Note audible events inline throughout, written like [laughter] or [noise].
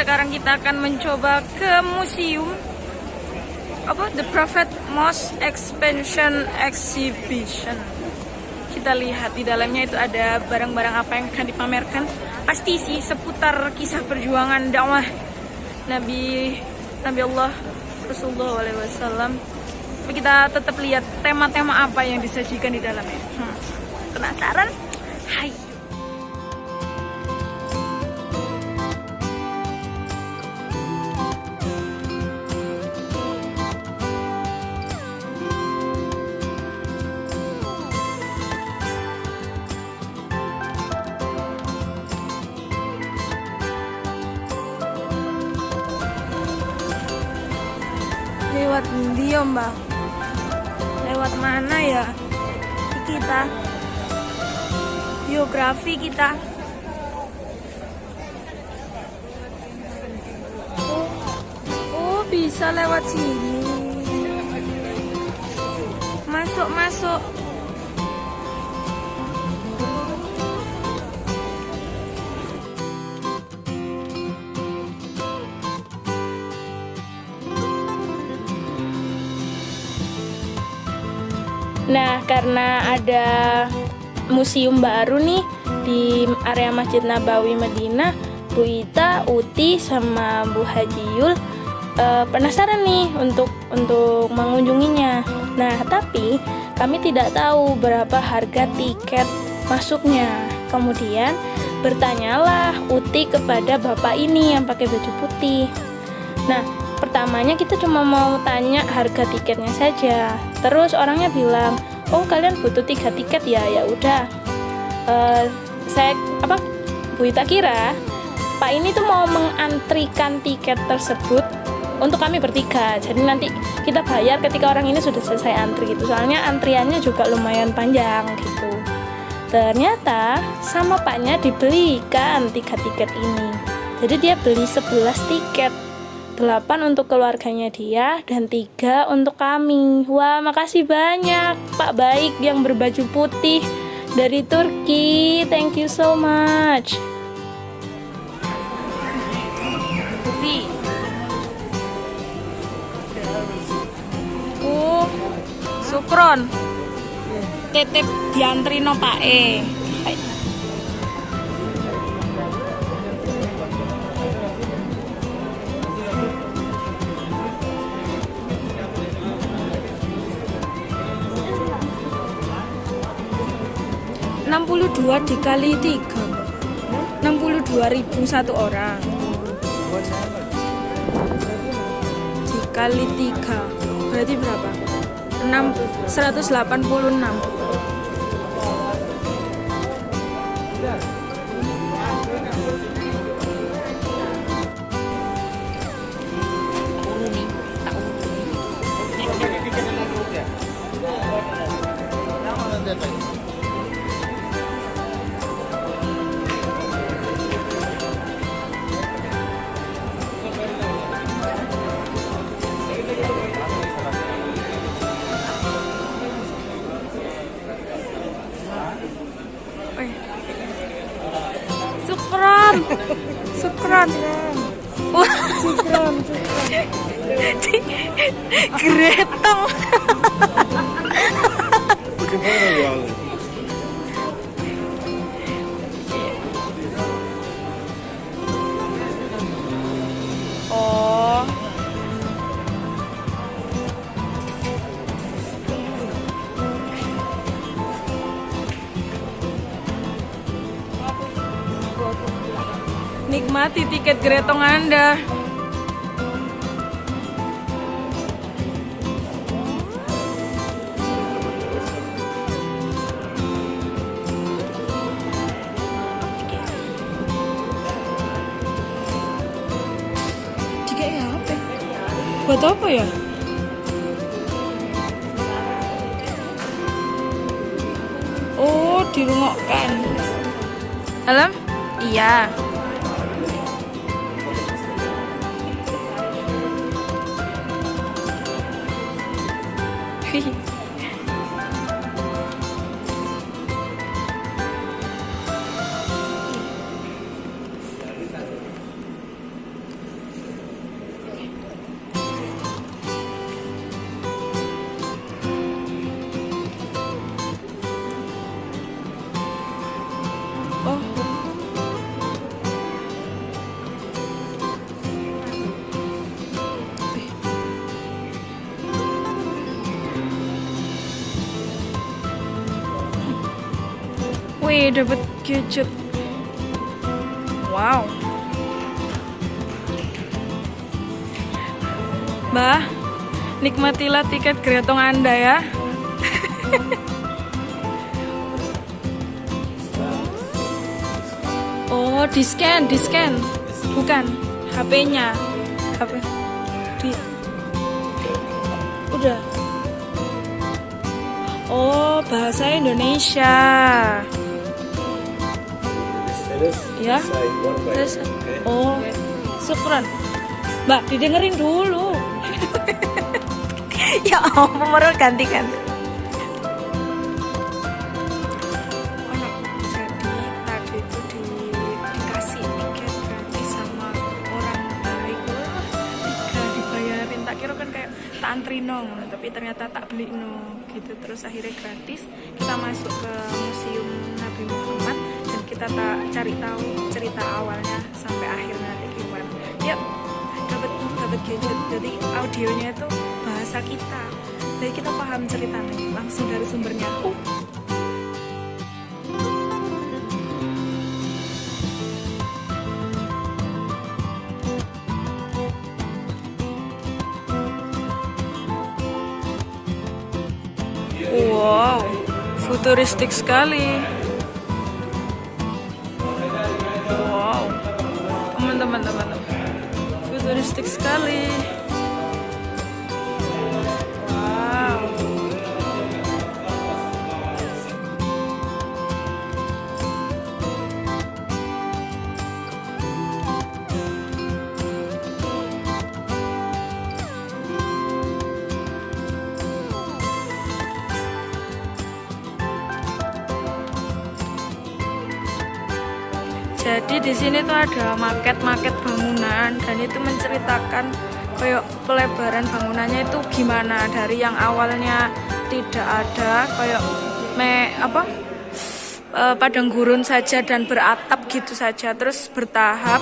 Sekarang kita akan mencoba ke museum apa The Prophet Mosque Expansion Exhibition. Kita lihat di dalamnya itu ada barang-barang apa yang akan dipamerkan. Pasti sih seputar kisah perjuangan dakwah Nabi Nabi Allah Rasulullah SAW. Tapi kita tetap lihat tema-tema apa yang disajikan di dalamnya. Hmm. Penasaran? Hai. Biografi kita. Oh, oh bisa lewat sini. Masuk masuk Nah, karena ada museum baru nih di area Masjid Nabawi Madinah, Bu Ita, Uti, sama Bu Haji Yul eh, penasaran nih untuk untuk mengunjunginya. Nah, tapi kami tidak tahu berapa harga tiket masuknya. Kemudian bertanyalah Uti kepada bapak ini yang pakai baju putih. Nah, pertamanya kita cuma mau tanya harga tiketnya saja. Terus orangnya bilang, oh kalian butuh tiga tiket ya, ya udah. Eh, saya apa Bu Ita kira Pak ini tuh mau mengantrikan tiket tersebut untuk kami bertiga. Jadi nanti kita bayar ketika orang ini sudah selesai antri gitu. Soalnya antriannya juga lumayan panjang gitu. Ternyata sama paknya dibelikan tiga tiket ini. Jadi dia beli 11 tiket. 8 untuk keluarganya dia dan tiga untuk kami. Wah, makasih banyak Pak Baik yang berbaju putih dari Turki. Thank you so much. Sukron. Titip diantri no Pak E. 62 dikali 3 62 ribu satu orang. Dikali 3 berarti berapa? 6, 186 Syukuran. Syukuran. Geretong. Bagaimana ya? Nikmati tiket gretong Anda. Apa? Buat apa ya? Oh, dirungokkan. Alam? Iya. Wih, dapat gadget. Wow. Mbah, nikmatilah tiket geretong Anda ya. [laughs] oh, di scan, di scan. Bukan, HP-nya. HP. Di. Udah. Oh, bahasa Indonesia. Ya. Terus, oh, syukran. Mbak, didengerin dulu. [laughs] ya ampun, baru ganti kan. Jadi tadi itu di, dikasih tiket gratis sama orang baik. Wah, tiga dibayarin. Tak kira kan kayak tak antri no, tapi ternyata tak beli no gitu. Terus akhirnya gratis kita masuk ke museum Nabi Muhammad kita tak cari tahu cerita awalnya sampai akhir nanti gimana. Yuk, dapat dapat gadget. Jadi audionya itu bahasa kita. Jadi kita paham ceritanya langsung dari sumbernya. Uh. Wow, futuristik sekali. Teman-teman, teman-teman, futuristik sekali. Di sini tuh ada maket-maket bangunan dan itu menceritakan kayak pelebaran bangunannya itu gimana dari yang awalnya tidak ada kayak me apa eh, padang gurun saja dan beratap gitu saja terus bertahap.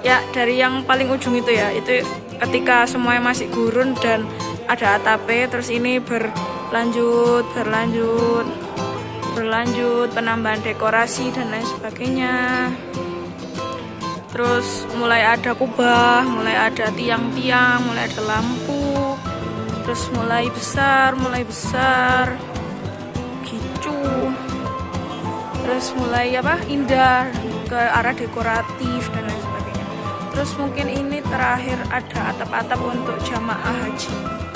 Ya dari yang paling ujung itu ya itu ketika semuanya masih gurun dan ada atapnya terus ini berlanjut berlanjut berlanjut penambahan dekorasi dan lain sebagainya terus mulai ada kubah mulai ada tiang-tiang mulai ada lampu terus mulai besar mulai besar gitu. Terus mulai apa? Indah ke arah dekoratif dan lain sebagainya. Terus mungkin ini terakhir ada atap-atap untuk jamaah haji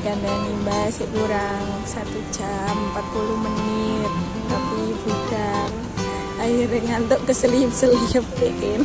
dikandani mbak sih kurang satu jam 40 menit. Tapi budal akhirnya ngantuk keselip-selip [laughs] bikin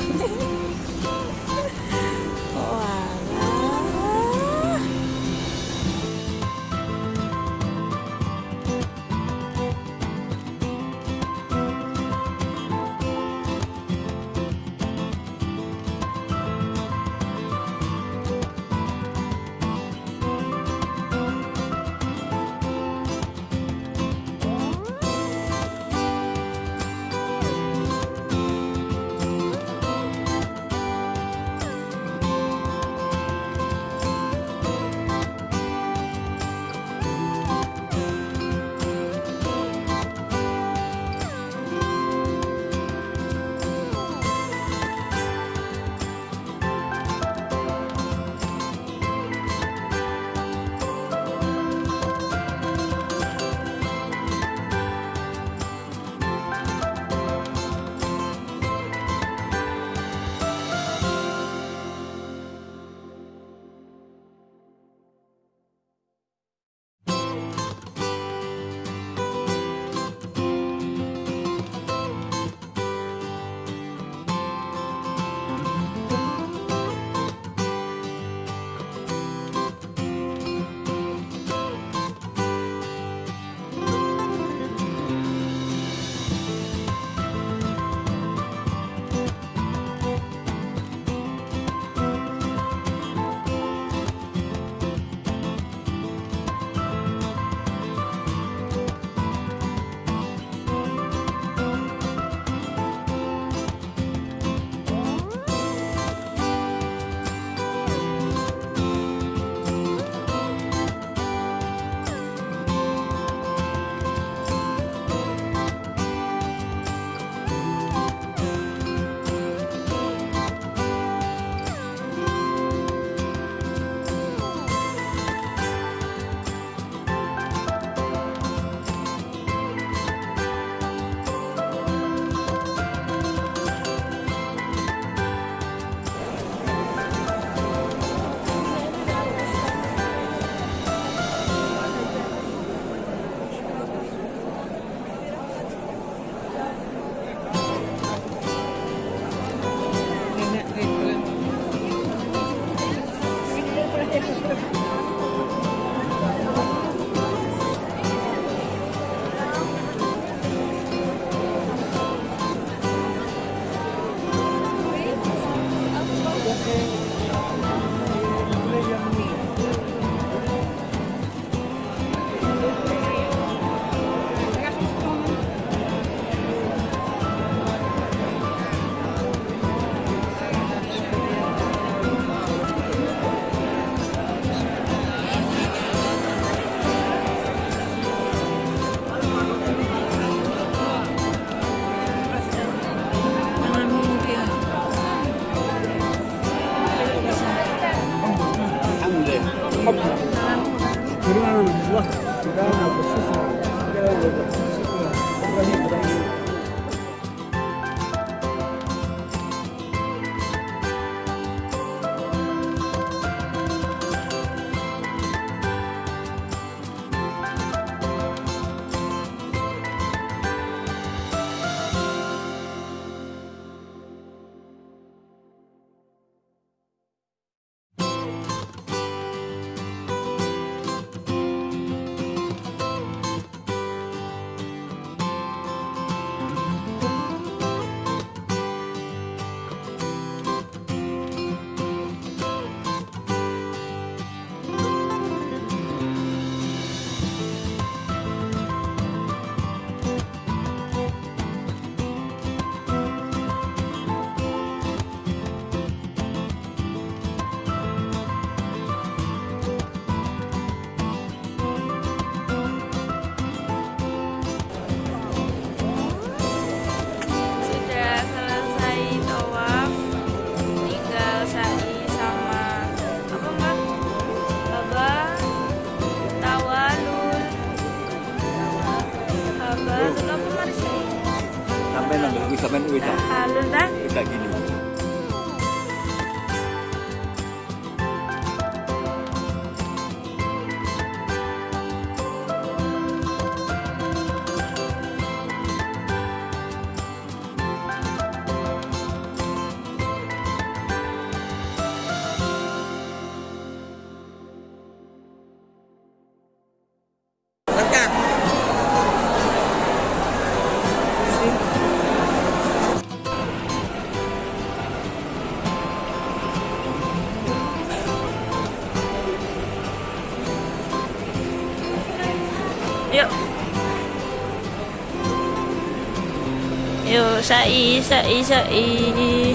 sai sai sai.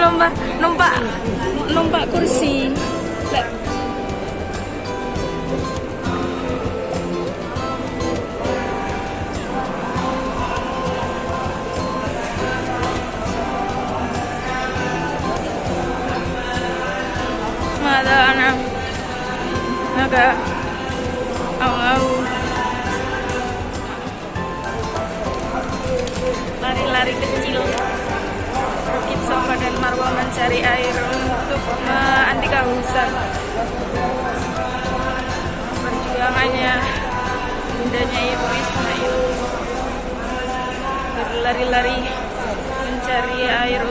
Lomba numpak numpak kursi agak au-au. Lari-lari kecil. Bukit Sofa dan Marwa mencari air untuk uh, anti kehausan perjuangannya bundanya Ibu Ismail. Berlari-lari mencari air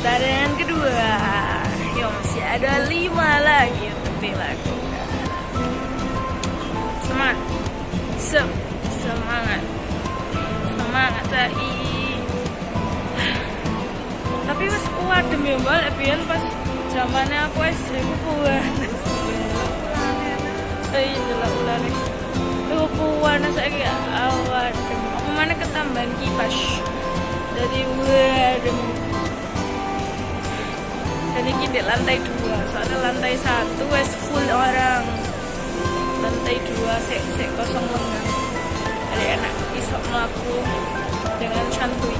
putaran kedua. Yo masih ada lima lagi untuk dilakukan Semangat. Sem Semangat. Semangat Cai Tapi pas wadem ya mbak Lebihan pas zamannya aku SD aku puan Eh lah ular Aku puan saya awan Aku mana ketambahan kipas. Jadi waduh dan ini di lantai dua. Soalnya lantai satu wes full orang. Lantai dua sek sek kosong lengan. Jadi enak iso melaku dengan santuy.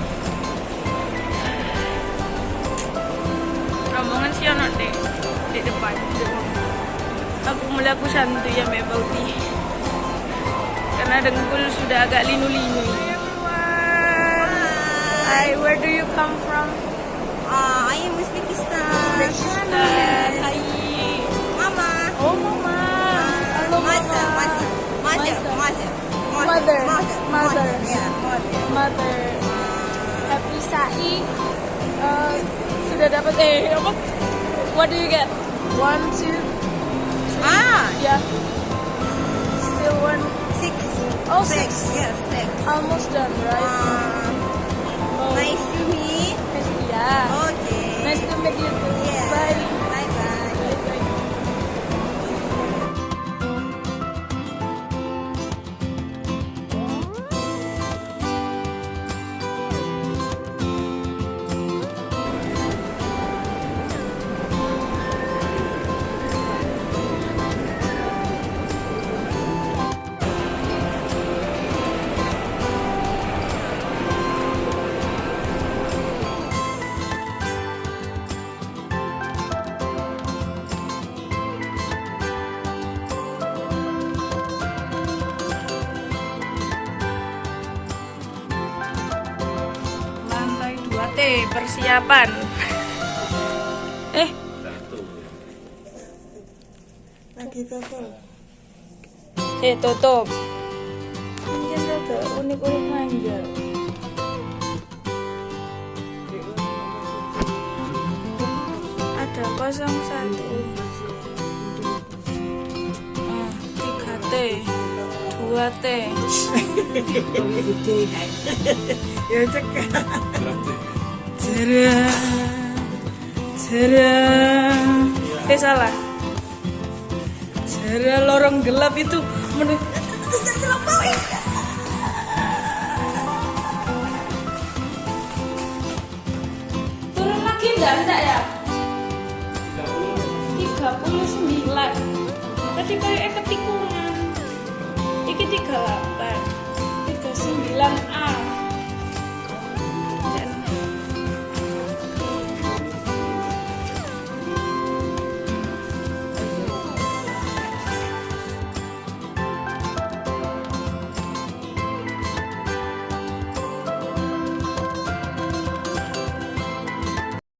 Rombongan sih anak deh di depan. Aku melaku santuy ya mbak karena dengkul sudah agak linu-linu. Hi, where do you come from? Uh, I am Uzbekistan. Uzbekistan. Hi. Mama. Oh, mama. Hello, Mother, mama. mother, mother, mother, Mother. mother, Mother. Yeah, mother. Mother. Happy Sai. Uh, sudah dapat eh apa? What do you get? One, two, Ah, yeah. Still one. six. Oh, six. six. Yes, six. Almost done, right? Uh, Oh. nice. Yeah. Okay. Nice to T persiapan. eh, Lagi tutup. eh tutup. Mungkin ada unik-unik manja. Ada 01 Ah, 3 T 2 T [laughs] [laughs] Ya cekak. Cerah, cerah. Eh salah. Cerah lorong gelap itu menurut Turun lagi enggak enggak ya? 39 Tadi kayak ketikungan Iki 38 39A